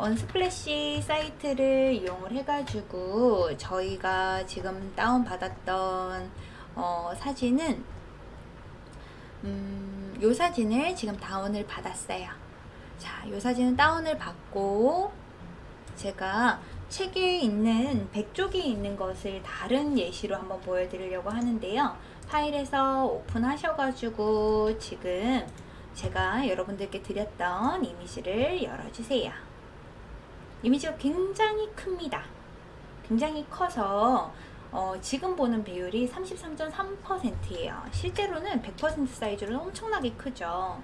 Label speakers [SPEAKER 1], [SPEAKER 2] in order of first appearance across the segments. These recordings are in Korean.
[SPEAKER 1] 원스플래시 사이트를 이용을 해가지고 저희가 지금 다운받았던 어, 사진은 음, 요 사진을 지금 다운을 받았어요. 자, 요 사진은 다운을 받고 제가 책에 있는 백쪽이 있는 것을 다른 예시로 한번 보여드리려고 하는데요. 파일에서 오픈하셔가지고 지금 제가 여러분들께 드렸던 이미지를 열어주세요. 이미지가 굉장히 큽니다. 굉장히 커서 어, 지금 보는 비율이 33.3%예요. 실제로는 100% 사이즈로 엄청나게 크죠.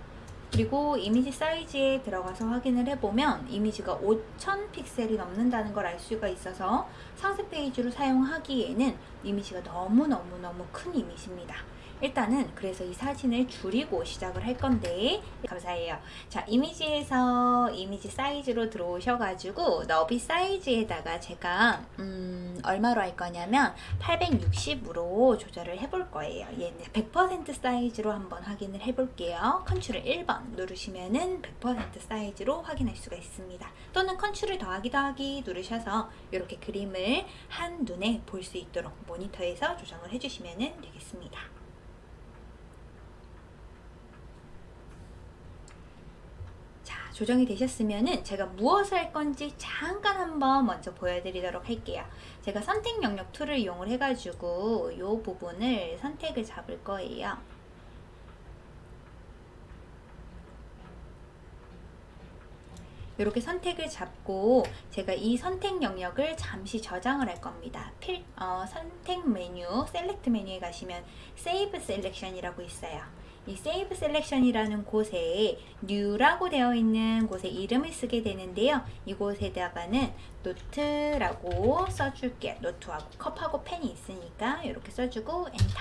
[SPEAKER 1] 그리고 이미지 사이즈에 들어가서 확인을 해보면 이미지가 5000 픽셀이 넘는다는 걸 알 수가 있어서 상세 페이지로 사용하기에는 이미지가 너무너무너무 큰 이미지입니다. 일단은 그래서 이 사진을 줄이고 시작을 할 건데 감사해요. 자 이미지에서 이미지 사이즈로 들어오셔가지고 너비 사이즈에다가 제가 음, 얼마로 할 거냐면 860으로 조절을 해볼 거예요. 얘는 100% 사이즈로 한번 확인을 해볼게요. 컨트롤 1번 누르시면은 100% 사이즈로 확인할 수가 있습니다. 또는 컨트롤 더하기 더하기 누르셔서 이렇게 그림을 한눈에 볼 수 있도록 모니터에서 조정을 해주시면 되겠습니다. 조정이 되셨으면은 제가 무엇을 할 건지 잠깐 한번 먼저 보여드리도록 할게요. 제가 선택 영역 tool을 이용을 해가지고 이 부분을 선택을 잡을 거예요. 이렇게 선택을 잡고 제가 이 선택 영역을 잠시 저장을 할 겁니다. Fill, 어, 선택 메뉴, Select 메뉴에 가시면 Save Selection이라고 있어요. 이 Save Selection이라는 곳에 New라고 되어 있는 곳에 이름을 쓰게 되는데요. 이곳에다가는 노트라고 써줄게요. 노트하고 컵하고 펜이 있으니까 이렇게 써주고 엔터.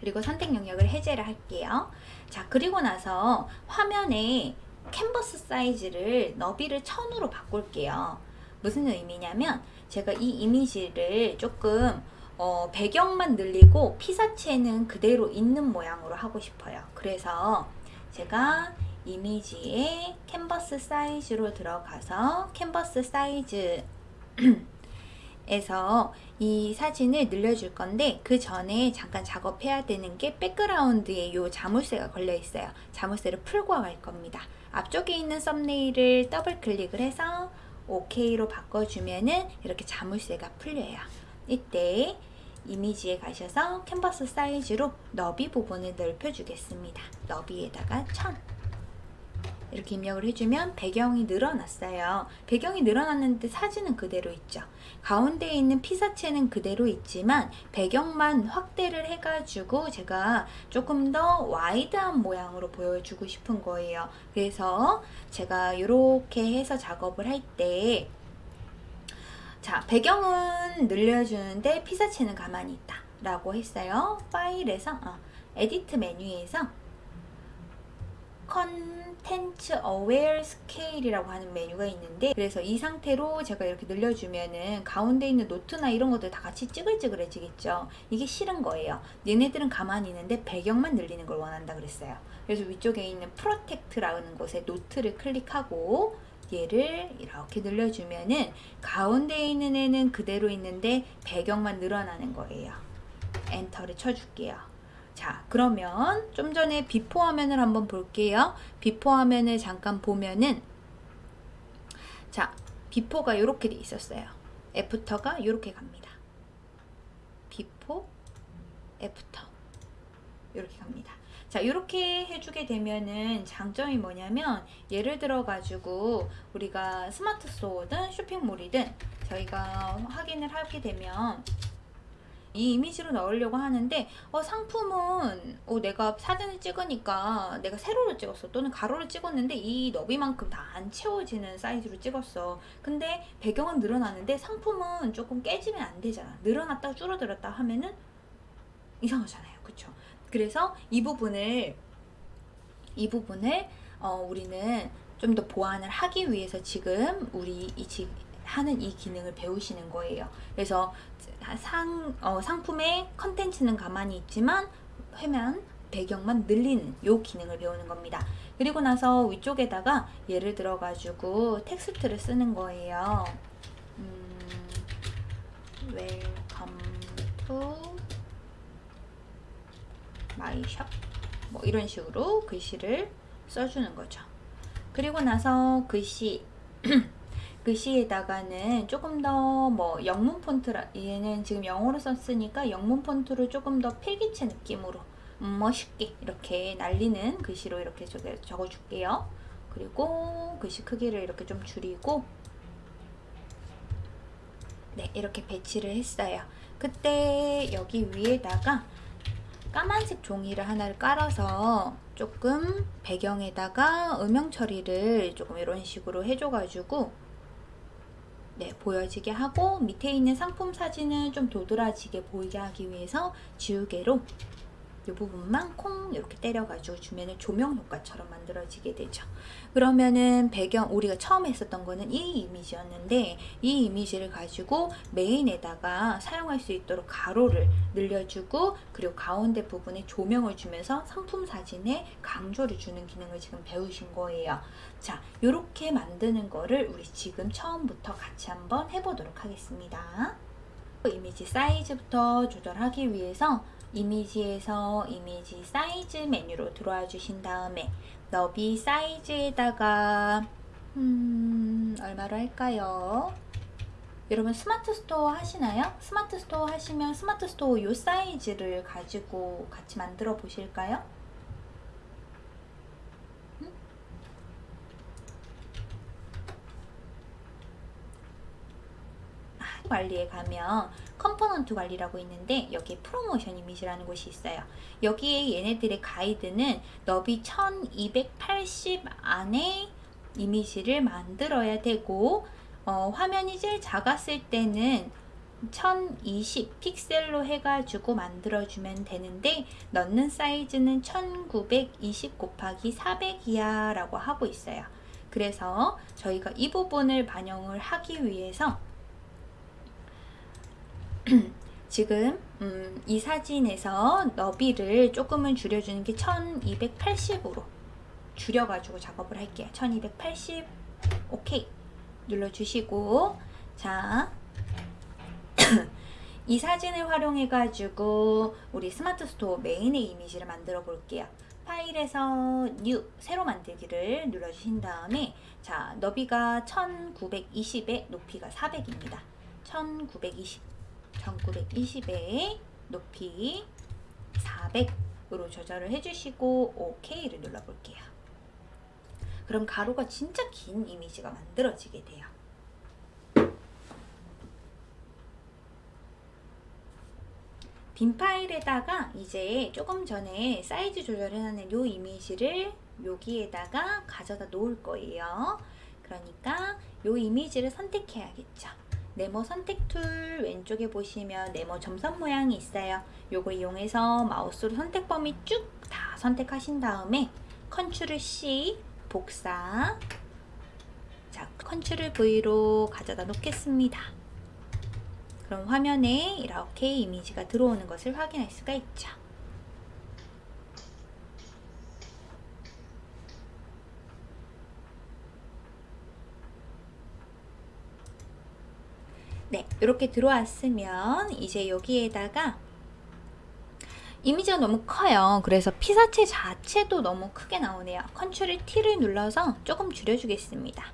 [SPEAKER 1] 그리고 선택 영역을 해제를 할게요. 자 그리고 나서 화면에 캔버스 사이즈를 너비를 1000으로 바꿀게요. 무슨 의미냐면 제가 이 이미지를 조금 어, 배경만 늘리고 피사체는 그대로 있는 모양으로 하고 싶어요. 그래서 제가 이미지에 캔버스 사이즈로 들어가서 캔버스 사이즈 에서 이 사진을 늘려줄 건데 그 전에 잠깐 작업해야 되는 게 Background에 요 자물쇠가 걸려 있어요. 자물쇠를 풀고 갈 겁니다. 앞쪽에 있는 thumbnail을 더블 클릭을 해서 OK로 바꿔주면은 이렇게 자물쇠가 풀려요. 이때 이미지에 가셔서 캔버스 사이즈로 너비 부분을 넓혀 주겠습니다. 너비에다가 1000 이렇게 입력을 해주면 배경이 늘어났어요. 배경이 늘어났는데 사진은 그대로 있죠. 가운데에 있는 피사체는 그대로 있지만 배경만 확대를 해가지고 제가 조금 더 와이드한 모양으로 보여주고 싶은 거예요. 그래서 제가 이렇게 해서 작업을 할때 자 배경은 늘려주는데 피사체는 가만히 있다. 라고 했어요. 파일에서 어, Edit 메뉴에서 Content-Aware Scale이라고 하는 메뉴가 있는데 그래서 이 상태로 제가 이렇게 늘려주면은 가운데 있는 노트나 이런 것들 다 같이 찌글찌글해지겠죠. 이게 싫은 거예요. 얘네들은 가만히 있는데 배경만 늘리는 걸 원한다 그랬어요. 그래서 위쪽에 있는 Protect라는 곳에 노트를 클릭하고 얘를 이렇게 늘려주면은 가운데에 있는 애는 그대로 있는데 배경만 늘어나는 거예요. 엔터를 쳐줄게요. 자 그러면 좀 전에 before 화면을 한번 볼게요. before 화면을 잠깐 보면은 자 before가 이렇게 돼 있었어요. after가 이렇게 갑니다. before, after 이렇게 갑니다. 자 이렇게 해주게 되면은 장점이 뭐냐면 예를 들어 가지고 우리가 스마트 스토어든 쇼핑몰이든 저희가 확인을 하게 되면 이 이미지로 넣으려고 하는데 어, 상품은 어, 내가 사진을 찍으니까 내가 세로를 찍었어 또는 가로를 찍었는데 이 너비만큼 다 안 채워지는 사이즈로 찍었어. 근데 배경은 늘어나는데 상품은 조금 깨지면 안 되잖아. 늘어났다 줄어들었다 하면은 이상하잖아요. 그쵸 그래서 이 부분을 이 부분을 어, 우리는 좀 더 보완을 하기 위해서 지금 우리 이 지, 하는 이 기능을 배우시는 거예요. 그래서 상, 어, 상품의 컨텐츠는 가만히 있지만 화면 배경만 늘리는 요 기능을 배우는 겁니다. 그리고 나서 위쪽에다가 예를 들어 가지고 텍스트를 쓰는 거예요. 음, Welcome shop. 뭐 이런 식으로 글씨를 써주는 거죠. 그리고 나서 글씨 글씨에다가는 조금 더 뭐 영문 폰트라 얘는 지금 영어로 썼으니까 영문 폰트로 조금 더 필기체 느낌으로 음, 멋있게 이렇게 날리는 글씨로 이렇게 적어 줄게요. 그리고 글씨 크기를 이렇게 좀 줄이고 네 이렇게 배치를 했어요. 그때 여기 위에다가 까만색 종이를 하나를 깔아서 조금 배경에다가 음영 처리를 조금 이런 식으로 해줘가지고 네, 보여지게 하고 밑에 있는 상품 사진을 좀 도드라지게 보이게 하기 위해서 지우개로 이 부분만 콩 이렇게 때려가지고 주면은 조명 효과처럼 만들어지게 되죠. 그러면은 배경 우리가 처음 했었던 거는 이 이미지였는데 이 이미지를 가지고 메인에다가 사용할 수 있도록 가로를 늘려주고 그리고 가운데 부분에 조명을 주면서 상품 사진에 강조를 주는 기능을 지금 배우신 거예요. 자, 이렇게 만드는 거를 우리 지금 처음부터 같이 한번 해보도록 하겠습니다. 이미지 사이즈부터 조절하기 위해서 이미지에서 이미지 사이즈 메뉴로 들어와 주신 다음에 너비 사이즈에다가 음, 얼마로 할까요? 여러분 스마트 스토어 하시나요? 스마트 스토어 하시면 스마트 스토어 요 사이즈를 가지고 같이 만들어 보실까요? 관리에 가면 component 관리라고 있는데 여기 프로모션 이미지라는 곳이 있어요. 여기에 얘네들의 가이드는 너비 1280 안에 이미지를 만들어야 되고 어, 화면이 제일 작았을 때는 1020 픽셀로 해가지고 만들어주면 되는데 넣는 사이즈는 1920 곱하기 400이야 라고 하고 있어요. 그래서 저희가 이 부분을 반영을 하기 위해서 지금 음, 이 사진에서 너비를 조금은 줄여주는 게 1280으로 줄여가지고 작업을 할게요. 1280 오케이 눌러주시고 자 이 사진을 활용해 가지고 우리 스마트 스토어 메인의 이미지를 만들어 볼게요. 파일에서 New 새로 만들기를 눌러주신 다음에 자 너비가 1920에 높이가 400입니다. 1920 1920에 높이 400으로 조절을 해주시고 OK를 눌러볼게요. 그럼 가로가 진짜 긴 이미지가 만들어지게 돼요. 빈 파일에다가 이제 조금 전에 사이즈 조절해놓은 이 이미지를 여기에다가 가져다 놓을 거예요. 그러니까 이 이미지를 선택해야겠죠. 네모 선택 tool 왼쪽에 보시면 네모 점선 모양이 있어요. 요거 이용해서 마우스로 선택 범위 쭉 다 선택하신 다음에 컨트롤 C 복사 자 컨트롤 V로 가져다 놓겠습니다. 그럼 화면에 이렇게 이미지가 들어오는 것을 확인할 수가 있죠. 네, 이렇게 들어왔으면 이제 여기에다가 이미지가 너무 커요. 그래서 피사체 자체도 너무 크게 나오네요. 컨트롤 T를 눌러서 조금 줄여주겠습니다.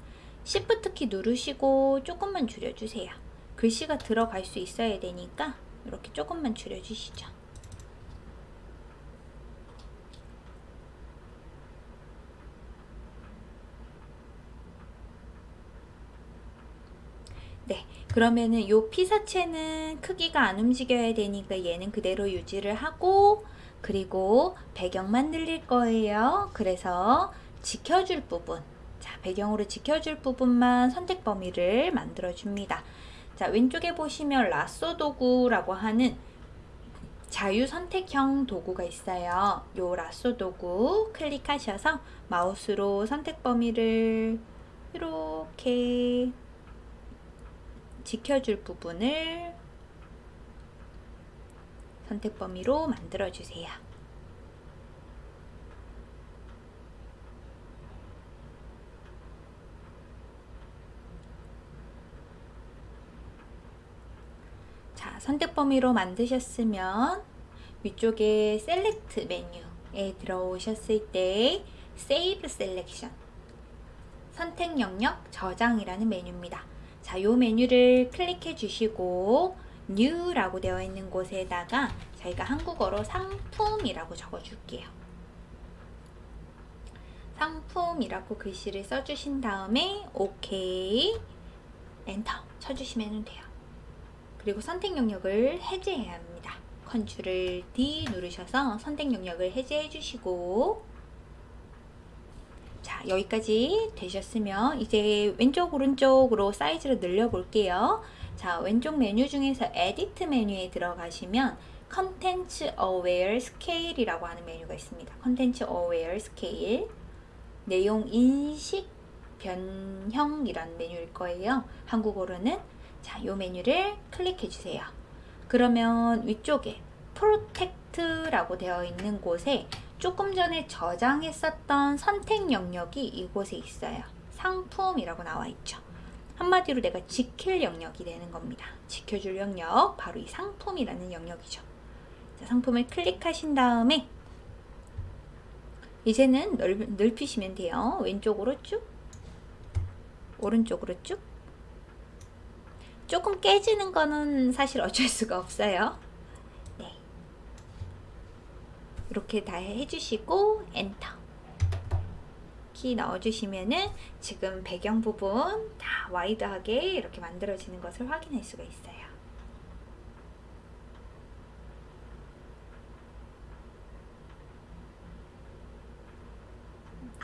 [SPEAKER 1] Shift 키 누르시고 조금만 줄여주세요. 글씨가 들어갈 수 있어야 되니까 이렇게 조금만 줄여주시죠. 그러면은 요 피사체는 크기가 안 움직여야 되니까 얘는 그대로 유지를 하고 그리고 배경만 늘릴 거예요. 그래서 지켜줄 부분 자 배경으로 지켜줄 부분만 선택 범위를 만들어 줍니다. 자 왼쪽에 보시면 라쏘 도구라고 하는 자유 선택형 도구가 있어요. 요 라쏘 도구 클릭하셔서 마우스로 선택 범위를 이렇게 지켜줄 부분을 선택 범위로 만들어주세요. 자, 선택 범위로 만드셨으면 위쪽에 셀렉트 메뉴에 들어오셨을 때 Save Selection 선택 영역 저장이라는 메뉴입니다. 자, 요 메뉴를 클릭해 주시고 New라고 되어 있는 곳에다가 저희가 한국어로 상품이라고 적어 줄게요. 상품이라고 글씨를 써 주신 다음에 OK 엔터 쳐 주시면 돼요. 그리고 선택 영역을 해제해야 합니다. Ctrl D 누르셔서 선택 영역을 해제해 주시고 자 여기까지 되셨으면 이제 왼쪽 오른쪽으로 사이즈를 늘려 볼게요. 자 왼쪽 메뉴 중에서 Edit 메뉴에 들어가시면 Content Aware Scale이라고 하는 메뉴가 있습니다. Content Aware Scale 내용 인식 변형이라는 메뉴일 거예요. 한국어로는 자, 요 메뉴를 클릭해 주세요. 그러면 위쪽에 Protect라고 되어 있는 곳에 조금 전에 저장했었던 선택 영역이 이곳에 있어요. 상품이라고 나와 있죠. 한마디로 내가 지킬 영역이 되는 겁니다. 지켜줄 영역, 바로 이 상품이라는 영역이죠. 자, 상품을 클릭하신 다음에 이제는 넓, 넓히시면 돼요. 왼쪽으로 쭉, 오른쪽으로 쭉. 조금 깨지는 거는 사실 어쩔 수가 없어요. 네. 이렇게 다 해주시고 엔터. 키 넣어주시면은 지금 배경 부분 다 와이드하게 이렇게 만들어지는 것을 확인할 수가 있어요.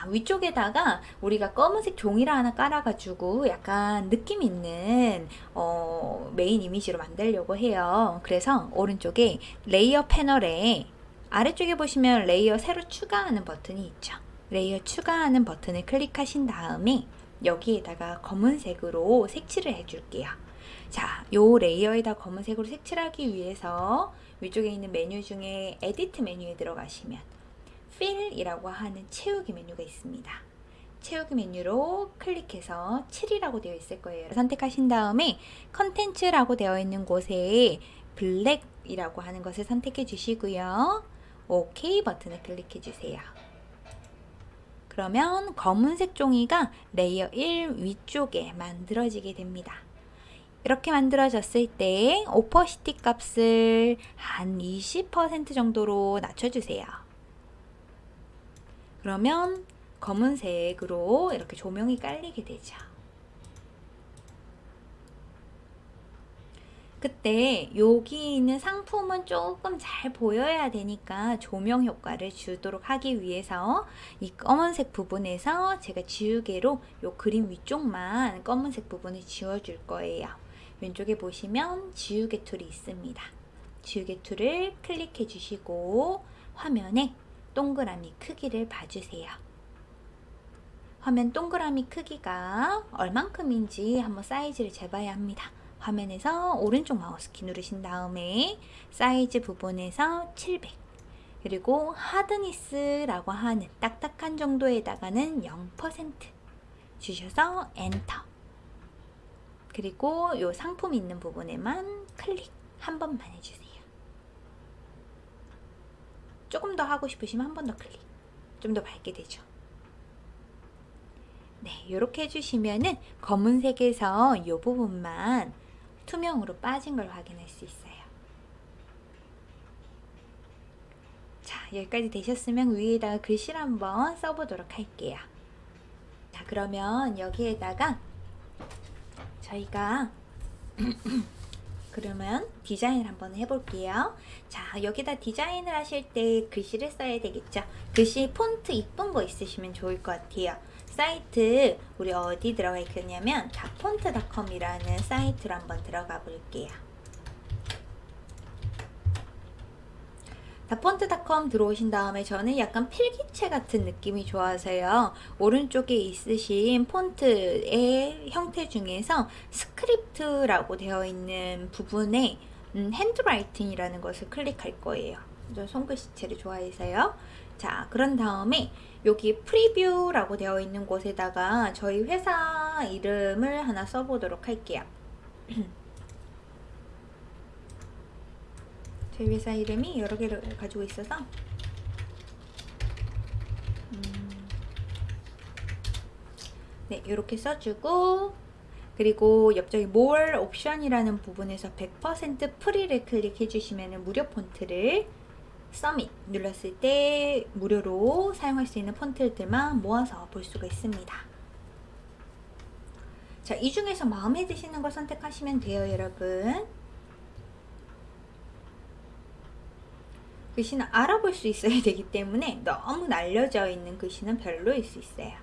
[SPEAKER 1] 위쪽에다가 우리가 검은색 종이를 하나 깔아가지고 약간 느낌 있는 어, 메인 이미지로 만들려고 해요. 그래서 오른쪽에 레이어 패널에 아래쪽에 보시면 레이어 새로 추가하는 버튼이 있죠. 레이어 추가하는 버튼을 클릭하신 다음에 여기에다가 검은색으로 색칠을 해줄게요. 자, 요 레이어에다 검은색으로 색칠하기 위해서 위쪽에 있는 메뉴 중에 Edit 메뉴에 들어가시면 fill이라고 하는 채우기 메뉴가 있습니다. 채우기 메뉴로 클릭해서 fill이라고 되어 있을 거예요. 선택하신 다음에 Contents라고 되어 있는 곳에 Black이라고 하는 것을 선택해 주시고요. OK 버튼을 클릭해 주세요. 그러면 검은색 종이가 레이어 1 위쪽에 만들어지게 됩니다. 이렇게 만들어졌을 때 Opacity 값을 한 20% 정도로 낮춰주세요. 그러면 검은색으로 이렇게 조명이 깔리게 되죠. 그때 여기 있는 상품은 조금 잘 보여야 되니까 조명 효과를 주도록 하기 위해서 이 검은색 부분에서 제가 지우개로 요 그림 위쪽만 검은색 부분을 지워줄 거예요. 왼쪽에 보시면 지우개 툴이 있습니다. 지우개 툴을 클릭해 주시고 화면에 동그라미 크기를 봐주세요. 화면 동그라미 크기가 얼만큼인지 한번 사이즈를 재봐야 합니다. 화면에서 오른쪽 마우스키 누르신 다음에 사이즈 부분에서 700 그리고 Hardness라고 하는 딱딱한 정도에다가는 0% 주셔서 엔터. 그리고 요 상품 있는 부분에만 클릭 한 번만 해주세요. 조금 더 하고 싶으시면 한 번 더 클릭. 좀 더 밝게 되죠? 네 이렇게 해주시면은 검은색에서 이 부분만 투명으로 빠진 걸 확인할 수 있어요 자 여기까지 되셨으면 위에다가 글씨를 한번 써보도록 할게요 자 그러면 여기에다가 저희가 그러면 디자인을 한번 해볼게요. 자, 여기다 디자인을 하실 때 글씨를 써야 되겠죠. 글씨 폰트 이쁜 거 있으시면 좋을 것 같아요. 사이트 우리 어디 들어가 있겠냐면 dafont.com이라는 사이트로 한번 들어가 볼게요. dafont.com 들어오신 다음에 저는 약간 필기체 같은 느낌이 좋아서요. 오른쪽에 있으신 폰트의 형태 중에서 Script라고 되어 있는 부분에 음, Handwriting이라는 것을 클릭할 거예요. 저 손글씨체를 좋아해서요. 자, 그런 다음에 여기 Preview라고 되어 있는 곳에다가 저희 회사 이름을 하나 써보도록 할게요. 저희 회사 이름이 여러 개를 가지고 있어서 음, 네 이렇게 써주고 그리고 옆쪽에 More 옵션이라는 부분에서 100% 프리를 클릭해 주시면 무료 폰트를 서밋 눌렀을 때 무료로 사용할 수 있는 폰트들만 모아서 볼 수가 있습니다. 자, 이 중에서 마음에 드시는 걸 선택하시면 돼요, 여러분. 글씨는 알아볼 수 있어야 되기 때문에 너무 날려져 있는 글씨는 별로일 수 있어요.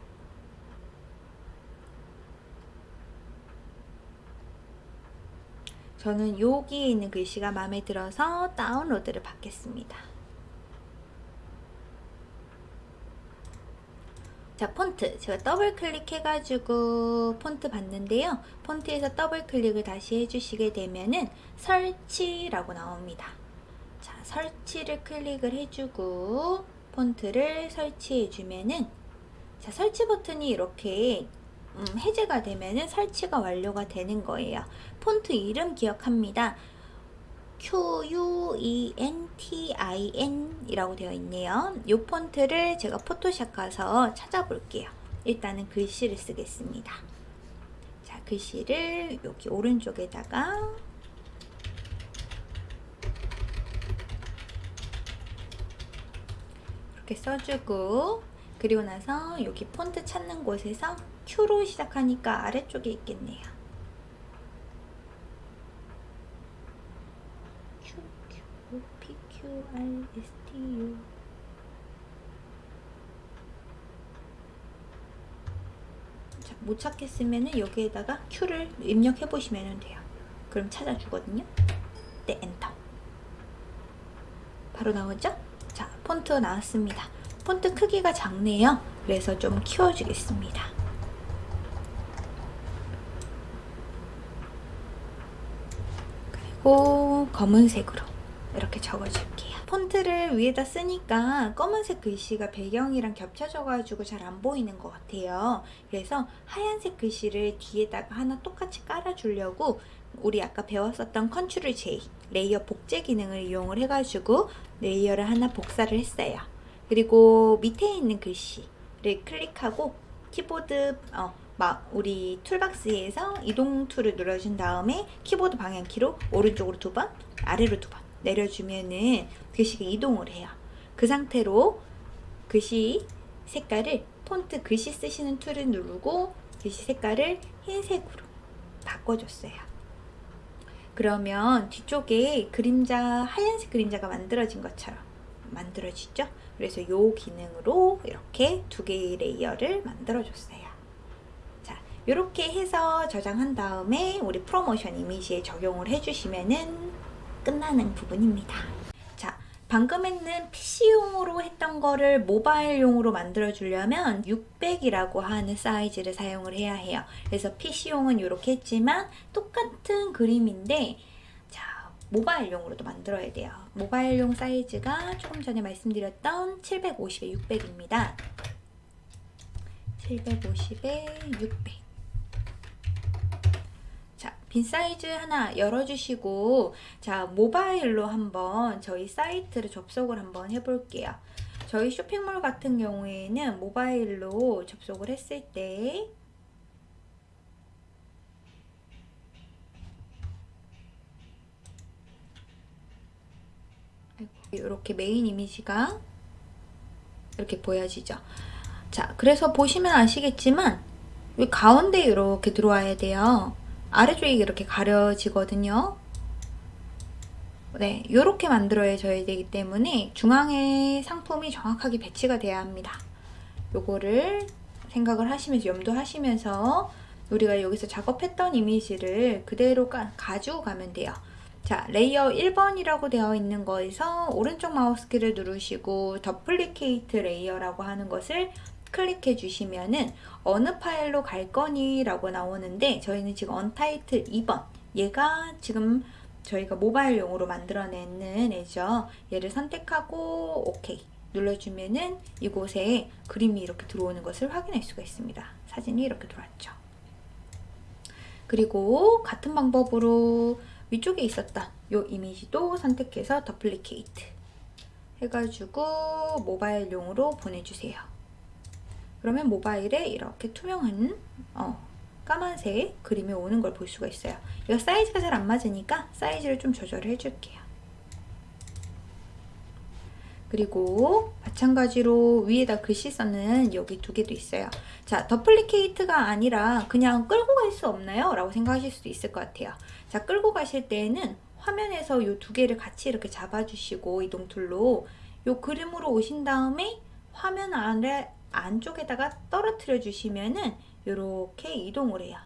[SPEAKER 1] 저는 여기에 있는 글씨가 마음에 들어서 다운로드를 받겠습니다. 자 폰트. 제가 더블 클릭해가지고 폰트 봤는데요. 폰트에서 더블 클릭을 다시 해주시게 되면은 설치라고 나옵니다. 자 설치를 클릭을 해주고 폰트를 설치해 주면은 자 설치 버튼이 이렇게 음, 해제가 되면은 설치가 완료가 되는 거예요. 폰트 이름 기억합니다 Q-U-E-N-T-I-N 이라고 되어 있네요. 이 폰트를 제가 포토샵 가서 찾아볼게요. 일단은 글씨를 쓰겠습니다. 자, 글씨를 여기 오른쪽에다가 이렇게 써주고 그리고 나서 여기 폰트 찾는 곳에서 Q로 시작하니까 아래쪽에 있겠네요. QRSTU 자, 못 찾겠으면 여기에다가 Q를 입력해 보시면 돼요. 그럼 찾아주거든요. 네, 엔터. 바로 나오죠? 자, 폰트 나왔습니다. 폰트 크기가 작네요. 그래서 좀 키워주겠습니다. 그리고 검은색으로 이렇게 적어줄게요. 폰트를 위에다 쓰니까 검은색 글씨가 배경이랑 겹쳐져가지고 잘 안 보이는 것 같아요. 그래서 하얀색 글씨를 뒤에다가 하나 똑같이 깔아주려고 우리 아까 배웠었던 Ctrl J 레이어 복제 기능을 이용을 해가지고 레이어를 하나 복사를 했어요. 그리고 밑에 있는 글씨를 클릭하고 키보드 어, 막 우리 툴박스에서 이동 툴을 눌러준 다음에 키보드 방향키로 오른쪽으로 두 번, 아래로 두 번 내려주면은 글씨가 이동을 해요. 그 상태로 글씨 색깔을 폰트 글씨 쓰시는 툴을 누르고 글씨 색깔을 흰색으로 바꿔줬어요. 그러면 뒤쪽에 그림자 하얀색 그림자가 만들어진 것처럼 만들어지죠. 그래서 이 기능으로 이렇게 두 개의 레이어를 만들어줬어요. 자, 이렇게 해서 저장한 다음에 우리 프로모션 이미지에 적용을 해주시면은 끝나는 부분입니다. 자, 방금 했는 PC용으로 했던 거를 모바일용으로 만들어 주려면 600이라고 하는 사이즈를 사용을 해야 해요. 그래서 PC용은 이렇게 했지만 똑같은 그림인데 자, 모바일용으로도 만들어야 돼요. 모바일용 사이즈가 조금 전에 말씀드렸던 750에 600입니다. 750에 600. 빈 사이즈 하나 열어주시고 자 모바일로 한번 저희 사이트를 접속을 한번 해볼게요. 저희 쇼핑몰 같은 경우에는 모바일로 접속을 했을 때 이렇게 메인 이미지가 이렇게 보여지죠. 자, 그래서 보시면 아시겠지만 가운데 이렇게 들어와야 돼요. 아래쪽이 이렇게 가려지거든요. 네, 이렇게 만들어져야 되기 때문에 중앙에 상품이 정확하게 배치가 돼야 합니다. 요거를 생각을 하시면서 염두하시면서 우리가 여기서 작업했던 이미지를 그대로 가, 가지고 가면 돼요. 자, layer 1번이라고 되어 있는 거에서 오른쪽 마우스키를 누르시고 duplicate layer라고 하는 것을 클릭해 주시면은 어느 파일로 갈 거니 라고 나오는데 저희는 지금 untitled 2번 얘가 지금 저희가 모바일용으로 만들어내는 애죠. 얘를 선택하고 오케이 눌러주면은 이곳에 그림이 이렇게 들어오는 것을 확인할 수가 있습니다. 사진이 이렇게 들어왔죠. 그리고 같은 방법으로 위쪽에 있었던 요 이미지도 선택해서 duplicate 해가지고 모바일용으로 보내주세요. 그러면 모바일에 이렇게 투명한 어, 까만색 그림이 오는 걸 볼 수가 있어요. 이거 사이즈가 잘 안 맞으니까 사이즈를 좀 조절을 해줄게요. 그리고 마찬가지로 위에다 글씨 써놓은 여기 두 개도 있어요. 자, duplicate가 아니라 그냥 끌고 갈 수 없나요? 라고 생각하실 수도 있을 것 같아요. 자, 끌고 가실 때에는 화면에서 이 두 개를 같이 이렇게 잡아주시고 이동 툴로 이 그림으로 오신 다음에 화면 아래 안쪽에다가 떨어뜨려 주시면은 이렇게 이동을 해요.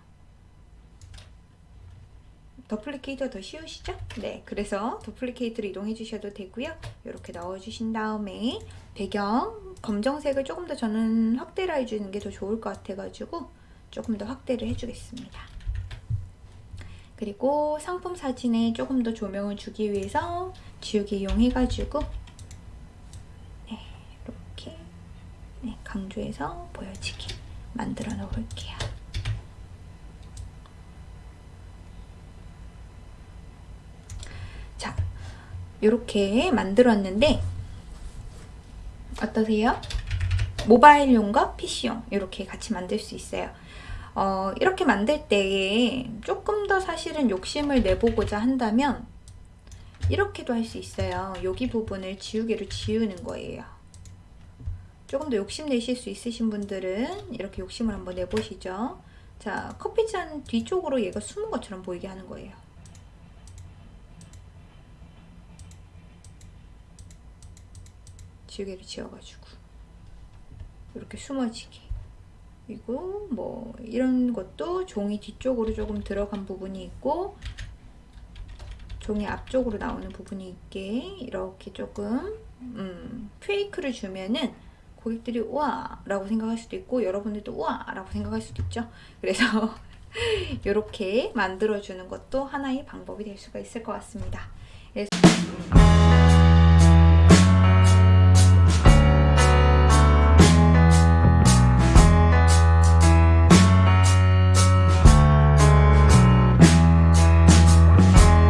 [SPEAKER 1] duplicate가 더 쉬우시죠? 네, 그래서 duplicate로 이동해 주셔도 되고요. 이렇게 넣어주신 다음에 배경 검정색을 조금 더 저는 확대를 해주는 게 더 좋을 것 같아가지고 조금 더 확대를 해주겠습니다. 그리고 상품 사진에 조금 더 조명을 주기 위해서 지우개 이용해가지고 네, 이렇게 네, 강조해서 보여지게 만들어 놓을게요. 자, 이렇게 만들었는데 어떠세요? 모바일용과 PC용 이렇게 같이 만들 수 있어요. 어, 이렇게 만들 때에 조금 더 사실은 욕심을 내보고자 한다면 이렇게도 할 수 있어요. 여기 부분을 지우개로 지우는 거예요. 조금 더 욕심 내실 수 있으신 분들은 이렇게 욕심을 한번 내보시죠. 자, 커피잔 뒤쪽으로 얘가 숨은 것처럼 보이게 하는 거예요. 지우개를 지워가지고 이렇게 숨어지게 그리고 뭐 이런 것도 종이 뒤쪽으로 조금 들어간 부분이 있고 종이 앞쪽으로 나오는 부분이 있게 이렇게 조금 음, 페이크를 주면은 고객들이 우와 라고 생각할 수도 있고 여러분들도 우와 라고 생각할 수도 있죠. 그래서 이렇게 만들어주는 것도 하나의 방법이 될 수가 있을 것 같습니다